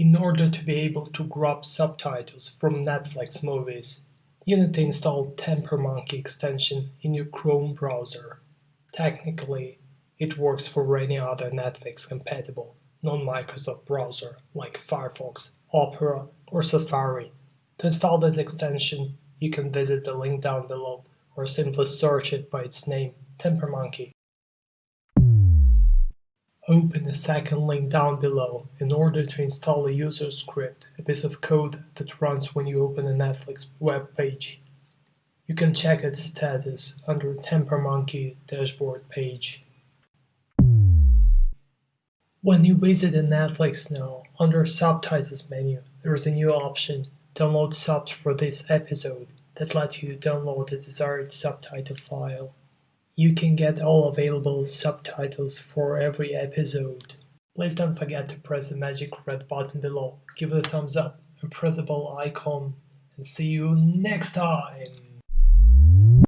In order to be able to grab subtitles from Netflix movies, you need to install Tampermonkey extension in your Chrome browser. Technically, it works for any other Netflix compatible non-Microsoft browser like Firefox, Opera or Safari. To install this extension, you can visit the link down below or simply search it by its name, Tampermonkey. Open the second link down below in order to install a user script, a piece of code that runs when you open a Netflix web page. You can check its status under Tampermonkey dashboard page. When you visit the Netflix now, under Subtitles menu, there is a new option, Download subs for this episode, that lets you download the desired subtitle file. You can get all available subtitles for every episode. Please don't forget to press the magic red button below, give it a thumbs up, and press the bell icon, and see you next time!